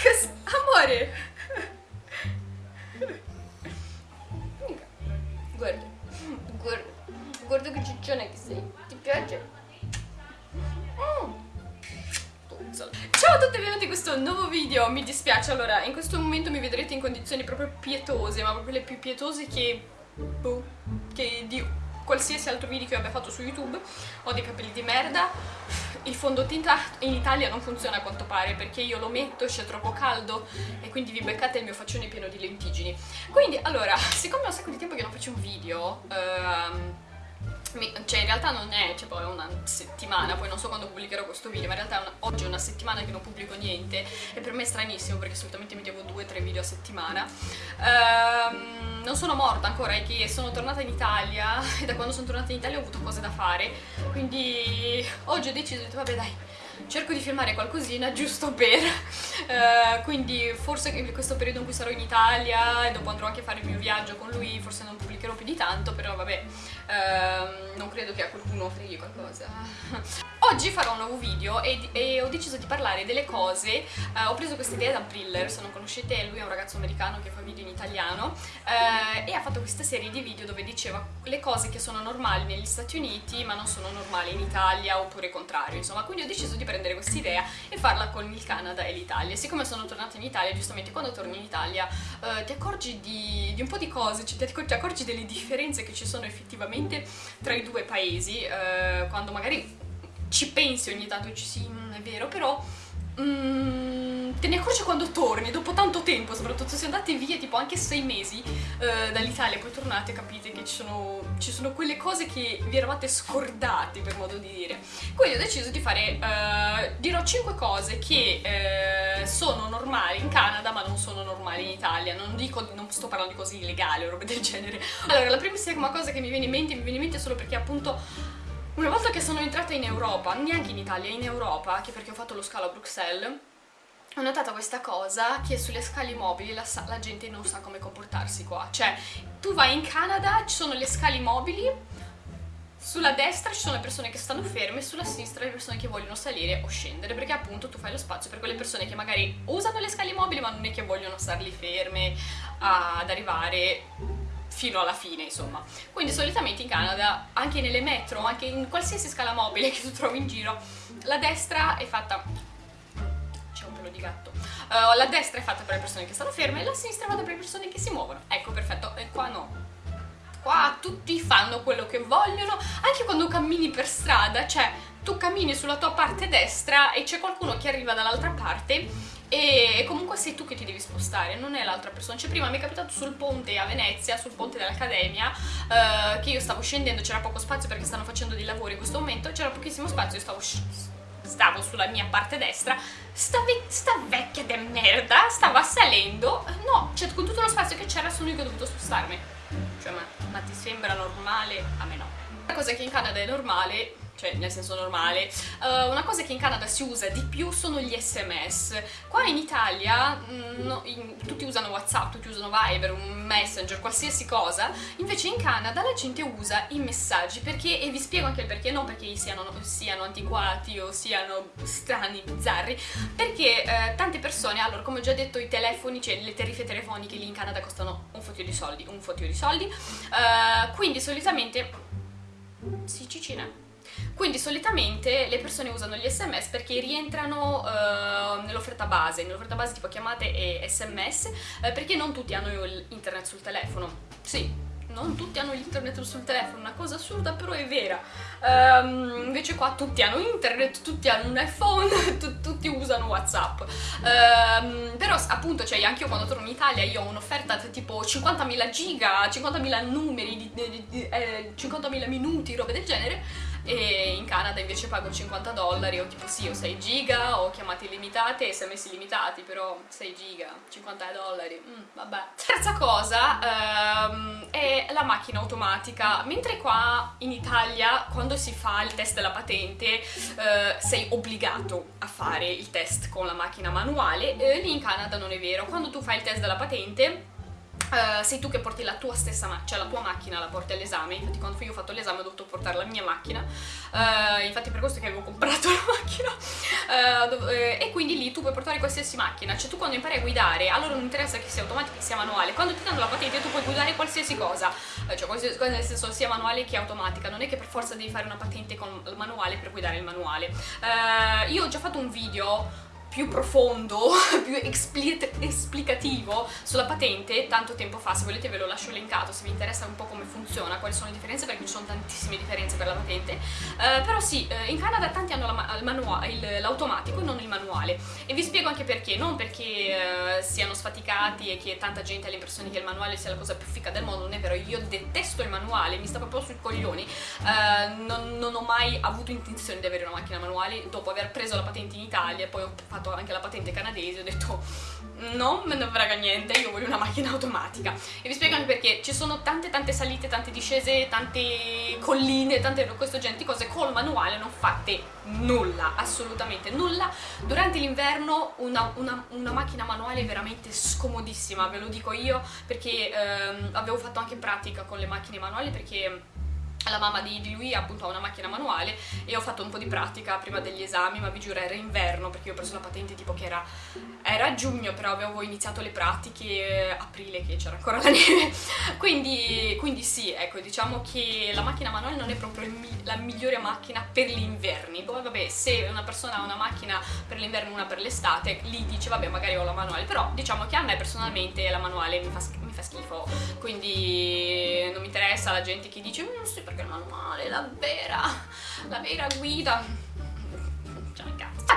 Amore! Guarda, guarda, guarda che ciccione che sei. Ti piace? Mm. Ciao a tutti e benvenuti in questo nuovo video, mi dispiace, allora in questo momento mi vedrete in condizioni proprio pietose, ma proprio le più pietose che, boh, che di qualsiasi altro video che io abbia fatto su YouTube, ho dei capelli di merda, il fondotinta in Italia non funziona a quanto pare perché io lo metto, c'è troppo caldo e quindi vi beccate il mio faccione pieno di lentiggini. Quindi allora, siccome ho un sacco di tempo che non faccio un video, ehm, cioè in realtà non è tipo è una settimana, poi non so quando pubblicherò questo video, ma in realtà è una, oggi è una settimana che non pubblico niente e per me è stranissimo perché solitamente mettevo 2-3 video a settimana. Ehm, non sono morta ancora, è che sono tornata in Italia e da quando sono tornata in Italia ho avuto cose da fare, quindi oggi ho deciso, ho detto vabbè dai, cerco di filmare qualcosina giusto per uh, quindi forse in questo periodo in cui sarò in Italia e dopo andrò anche a fare il mio viaggio con lui forse non pubblicherò più di tanto però vabbè uh, non credo che a qualcuno freghi qualcosa. Oggi farò un nuovo video e, e ho deciso di parlare delle cose uh, ho preso questa idea da Briller se non conoscete lui è un ragazzo americano che fa video in italiano e ha fatto questa serie di video dove diceva le cose che sono normali negli Stati Uniti ma non sono normali in Italia oppure contrario insomma. Quindi ho deciso di prendere questa idea e farla con il Canada e l'Italia. Siccome sono tornata in Italia, giustamente quando torni in Italia eh, ti accorgi di, di, un po' di cose, cioè, ti, accorgi delle differenze che ci sono effettivamente tra i due paesi, eh, quando magari ci pensi ogni tanto e ci sì, mm, è vero, però... Mm, te ne accorgi quando torni, dopo tanto tempo, soprattutto se andate via tipo anche sei mesi eh, dall'Italia poi tornate capite che ci sono, ci sono, quelle cose che vi eravate scordati per modo di dire. Quindi ho deciso di fare, eh, dirò 5 cose che eh, sono normali in Canada ma non sono normali in Italia, non, dico, non sto parlando di cose illegali o robe del genere. Allora la primissima cosa che mi viene in mente, mi viene in mente solo perché appunto una volta che sono entrata in Europa, neanche in Italia, in Europa, anche perché ho fatto lo scalo a Bruxelles, ho notato questa cosa che sulle scale mobili la, la, gente non sa come comportarsi qua. Cioè tu vai in Canada ci sono le scale mobili sulla destra ci sono le persone che stanno ferme sulla sinistra le persone che vogliono salire o scendere perché appunto tu fai lo spazio per quelle persone che magari usano le scale mobili ma non è che vogliono starli ferme ad arrivare fino alla fine insomma. Quindi solitamente in Canada anche nelle metro anche in qualsiasi scala mobile che tu trovi in giro la destra è fatta di gatto. Uh, la destra è fatta per le persone che stanno ferme e la sinistra è fatta per le persone che si muovono. Ecco, perfetto. E qua no. Qua tutti fanno quello che vogliono, anche quando cammini per strada, cioè tu cammini sulla tua parte destra e c'è qualcuno che arriva dall'altra parte e comunque sei tu che ti devi spostare, non è l'altra persona. Cioè prima mi è capitato sul ponte a Venezia, sul ponte dell'Accademia, uh, che io stavo scendendo, c'era poco spazio perché stanno facendo dei lavori in questo momento, c'era pochissimo spazio, io stavo stavo sulla mia parte destra, sta, ve sta vecchia de merda stava salendo, no, cioè con tutto lo spazio che c'era sono io che ho dovuto spostarmi. Cioè, ma, ma ti sembra normale? A me no. La cosa che in Canada è normale cioè nel senso normale. Uh, una cosa che in Canada si usa di più sono gli sms. Qua in Italia mm, no, in, tutti usano Whatsapp, tutti usano Viber, un Messenger, qualsiasi cosa, invece in Canada la gente usa i messaggi perché, e vi spiego anche il perché, non perché siano, siano antiquati o siano strani, bizzarri, perché eh, tante persone, allora come ho già detto i telefoni, cioè le tariffe telefoniche lì in Canada costano un fottio di soldi, un fottio di soldi, uh, quindi solitamente... Sì, Cicina quindi solitamente le persone usano gli sms perché rientrano uh, nell'offerta base, nell'offerta base tipo chiamate e sms, eh, perché non tutti hanno internet sul telefono. Sì, non tutti hanno l'internet sul telefono, una cosa assurda però è vera. Um, invece qua tutti hanno internet, tutti hanno un iPhone, tutti usano Whatsapp. Um, però appunto, cioè anche io quando torno in Italia io ho un'offerta tipo 50.000 giga, 50.000 numeri, di, di, di, eh, 50.000 minuti, robe del genere e in Canada invece pago 50 dollari o tipo sì o 6 giga o chiamate illimitate e sms illimitati però 6 giga 50 dollari mm, vabbè. Terza cosa um, è la macchina automatica. Mentre qua in Italia quando si fa il test della patente uh, sei obbligato a fare il test con la macchina manuale eh, lì in Canada non è vero. Quando tu fai il test della patente Uh, sei tu che porti la tua stessa macchina, cioè la tua macchina la porti all'esame, infatti quando io ho fatto l'esame ho dovuto portare la mia macchina, uh, infatti per questo che avevo comprato la macchina, uh, e quindi lì tu puoi portare qualsiasi macchina, cioè tu quando impari a guidare, allora non interessa che sia automatica che sia manuale, quando ti danno la patente tu puoi guidare qualsiasi cosa, cioè qualsiasi cosa nel senso sia manuale che automatica, non è che per forza devi fare una patente con il manuale per guidare il manuale. io ho già fatto un video più profondo, più esplicativo sulla patente tanto tempo fa, se volete ve lo lascio linkato se vi interessa un po' come funziona, quali sono le differenze perché ci sono tantissime differenze per la patente. Uh, però sì, uh, in Canada tanti hanno l'automatico e non il manuale. E vi spiego anche perché, non perché uh, siano sfaticati e che tanta gente ha l'impressione che il manuale sia la cosa più fica del mondo, non è vero, io detesto il manuale, mi sta proprio sui coglioni. Non, non ho mai avuto intenzione di avere una macchina manuale dopo aver preso la patente in Italia e poi ho fatto fatto anche la patente canadese, ho detto non me ne frega niente, io voglio una macchina automatica. E vi spiego anche perché ci sono tante tante salite, tante discese, tante colline, tante questo genere di cose col manuale non fate nulla, assolutamente nulla. Durante l'inverno una, una, una, macchina manuale è veramente scomodissima, ve lo dico io, perché ehm, avevo fatto anche pratica con le macchine manuali perché la mamma di, lui appunto ha una macchina manuale e ho fatto un po' di pratica prima degli esami ma vi giuro era inverno perché io ho preso la patente tipo che era, era giugno però avevo iniziato le pratiche aprile che c'era ancora la neve. Quindi, quindi, sì ecco diciamo che la macchina manuale non è proprio la migliore macchina per gli inverni. Poi vabbè se una persona ha una macchina per l'inverno e una per l'estate lì dice vabbè magari ho la manuale. Però diciamo che a me personalmente la manuale mi fa, mi fa schifo. Quindi non mi interessa la gente che dice mm, sì perché il manuale, la vera, la vera guida.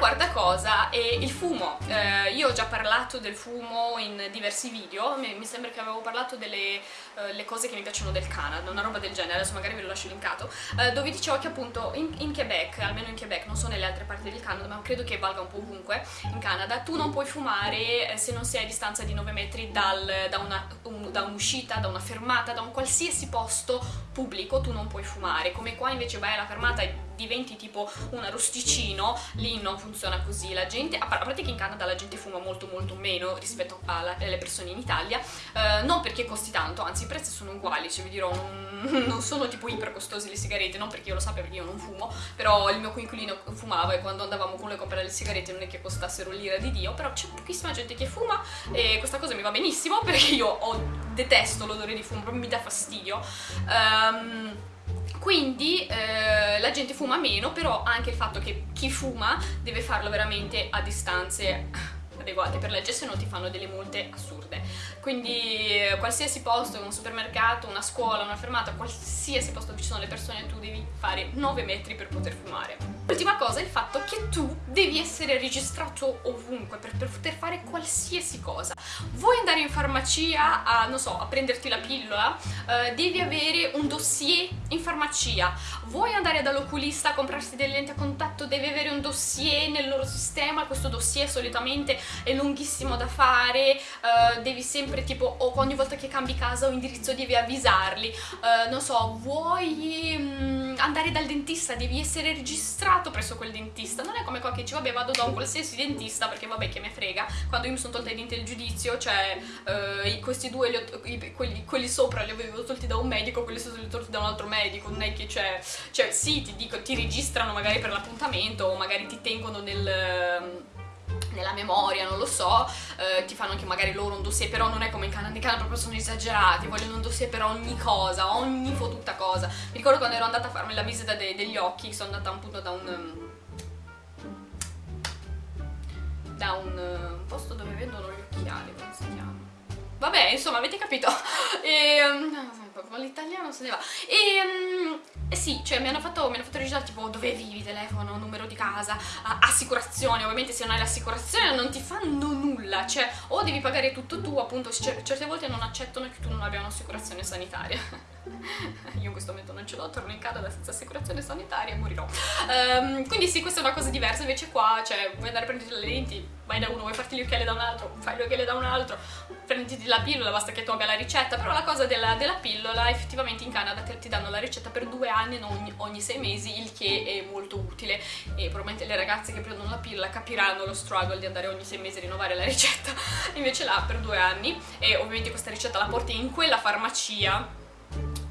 Quarta cosa è il fumo. Eh, io ho già parlato del fumo in diversi video, mi, sembra che avevo parlato delle uh, cose che mi piacciono del Canada, una roba del genere, adesso magari ve lo lascio linkato, uh, dove dicevo che appunto in, in, Quebec, almeno in Quebec, non so nelle altre parti del Canada, ma credo che valga un po' ovunque in Canada, tu non puoi fumare eh, se non sei a distanza di 9 metri dal, da, una, un, da un'uscita, da una fermata, da un qualsiasi posto pubblico, tu non puoi fumare, come qua invece vai alla fermata e diventi tipo un arrosticino, lì non funziona così, la gente, a parte che in Canada la gente fuma molto molto meno rispetto alle persone in Italia, eh, non perché costi tanto, anzi i prezzi sono uguali, cioè vi dirò, non, non sono tipo iper costosi le sigarette, non perché io lo sappia perché io non fumo, però il mio coinquilino fumava e quando andavamo con lui a comprare le sigarette non è che costassero l'ira di Dio, però c'è pochissima gente che fuma e questa cosa mi va benissimo perché io ho, detesto l'odore di fumo, mi dà fastidio. Um, quindi eh, la gente fuma meno, però anche il fatto che chi fuma deve farlo veramente a distanze adeguate per legge, se no ti fanno delle multe assurde. Quindi eh, qualsiasi posto, un supermercato, una scuola, una fermata, qualsiasi posto dove ci sono le persone, tu devi fare 9 metri per poter fumare. L'ultima cosa è il fatto che tu devi essere registrato ovunque per, per, poter fare qualsiasi cosa. Vuoi andare in farmacia a, non so, a prenderti la pillola? Uh, devi avere un dossier in farmacia. Vuoi andare dall'oculista a comprarsi delle lenti a contatto? Devi avere un dossier nel loro sistema. Questo dossier solitamente è lunghissimo da fare, uh, devi sempre tipo, ogni volta che cambi casa o indirizzo devi avvisarli. Uh, non so, vuoi... Mm, andare dal dentista, devi essere registrato presso quel dentista. Non è come qua che dici, vabbè, vado da un qualsiasi dentista perché vabbè che me frega. Quando io mi sono tolta i denti del giudizio, cioè eh, questi due, ho, i, quelli, quelli, sopra li avevo tolti da un medico, quelli sotto li ho tolti da un altro medico. Non è che c'è, cioè sì, ti dico, ti registrano magari per l'appuntamento o magari ti tengono nel nella memoria, non lo so, eh, ti fanno anche magari loro un dossier, però non è come in Canada, in Canada proprio sono esagerati, vogliono un dossier per ogni cosa, ogni fottuta cosa. Mi ricordo quando ero andata a farmi la visita de degli occhi, sono andata appunto da un... da un, un posto dove vendono gli occhiali, come si chiama? Vabbè, insomma, avete capito? E... Um, l'italiano se ne va. E... Um, eh sì, cioè mi hanno fatto, mi hanno fatto registrare tipo dove vivi, telefono, numero di casa, assicurazione, ovviamente se non hai l'assicurazione non ti fanno nulla, cioè o devi pagare tutto tu, appunto certe volte non accettano che tu non abbia un'assicurazione sanitaria. Io in questo momento non ce l'ho, torno in Canada senza assicurazione sanitaria e morirò. Um, quindi sì, questa è una cosa diversa, invece qua, cioè, vuoi andare a prendere le lenti, vai da uno, vuoi farti gli occhiali da un altro, fai gli occhiali da un altro, prenditi la pillola, basta che tu abbia la ricetta, però la cosa della, della pillola, effettivamente in Canada ti, ti, danno la ricetta per due anni, non ogni, ogni, sei mesi, il che è molto utile. E probabilmente le ragazze che prendono la pillola capiranno lo struggle di andare ogni sei mesi a rinnovare la ricetta, invece là per due anni. E ovviamente questa ricetta la porti in quella farmacia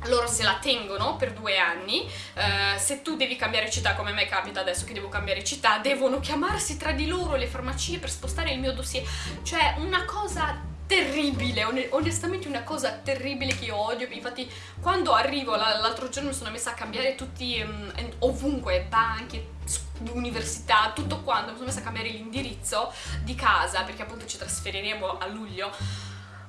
loro se la tengono per due anni, uh, se tu devi cambiare città, come a me capita adesso che devo cambiare città, devono chiamarsi tra di loro le farmacie per spostare il mio dossier, cioè una cosa terribile, onestamente una cosa terribile che io odio, infatti quando arrivo l'altro giorno mi sono messa a cambiare tutti, um, ovunque, banche, università, tutto quanto, mi sono messa a cambiare l'indirizzo di casa perché appunto ci trasferiremo a luglio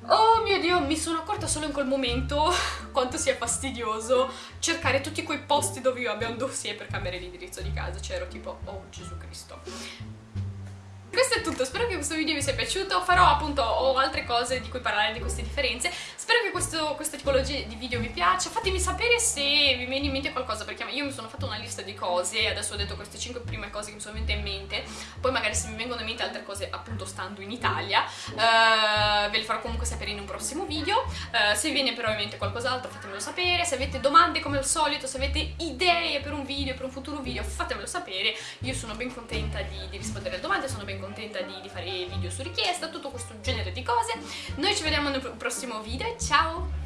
Oh mio dio, mi sono accorta solo in quel momento quanto sia fastidioso cercare tutti quei posti dove io abbia un dossier per cambiare l'indirizzo di casa. Cioè ero tipo, oh Gesù Cristo. Questo è tutto, spero che questo video vi sia piaciuto, farò appunto ho altre cose di cui parlare di queste differenze, spero che questo, questa tipologia di video vi piaccia, fatemi sapere se vi viene in mente qualcosa, perché io mi sono fatta una lista di cose, adesso ho detto queste 5 prime cose che mi sono venute in mente, poi magari se mi vengono in mente altre cose appunto stando in Italia, uh, ve le farò comunque sapere in un prossimo video, uh, se vi viene però in mente qualcos'altro fatemelo sapere, se avete domande come al solito, se avete idee per un video, per un futuro video, fatemelo sapere, io sono ben contenta di, di rispondere alle domande, sono ben contenta di, di fare video su richiesta, tutto questo genere di cose. Noi ci vediamo nel prossimo video, ciao!